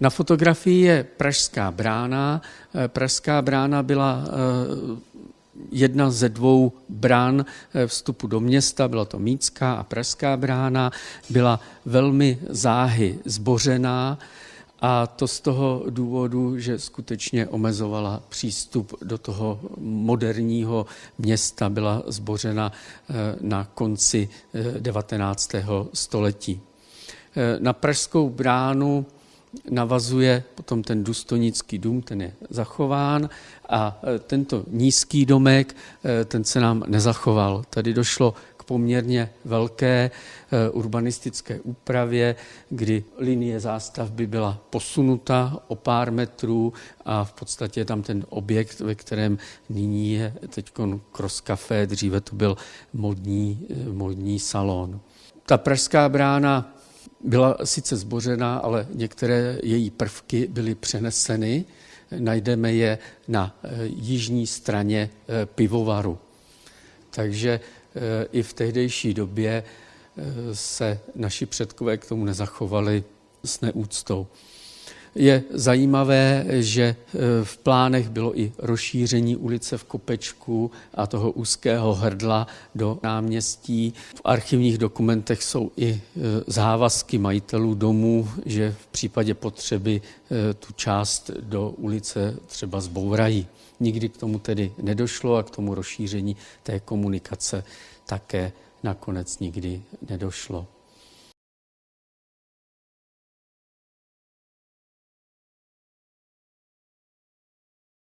Na fotografii je Pražská brána. Pražská brána byla jedna ze dvou brán vstupu do města, byla to Mícká a Pražská brána, byla velmi záhy zbořená a to z toho důvodu, že skutečně omezovala přístup do toho moderního města, byla zbořena na konci 19. století. Na Pražskou bránu navazuje potom ten důstojnický dům, ten je zachován a tento nízký domek, ten se nám nezachoval. Tady došlo k poměrně velké urbanistické úpravě, kdy linie zástavby byla posunuta o pár metrů a v podstatě je tam ten objekt, ve kterém nyní je teď Cross Café, dříve to byl modní, modní salon. Ta pražská brána byla sice zbořena, ale některé její prvky byly přeneseny. Najdeme je na jižní straně pivovaru. Takže i v tehdejší době se naši předkové k tomu nezachovali s neúctou. Je zajímavé, že v plánech bylo i rozšíření ulice v Kopečku a toho úzkého hrdla do náměstí. V archivních dokumentech jsou i závazky majitelů domů, že v případě potřeby tu část do ulice třeba zbourají. Nikdy k tomu tedy nedošlo a k tomu rozšíření té komunikace také nakonec nikdy nedošlo.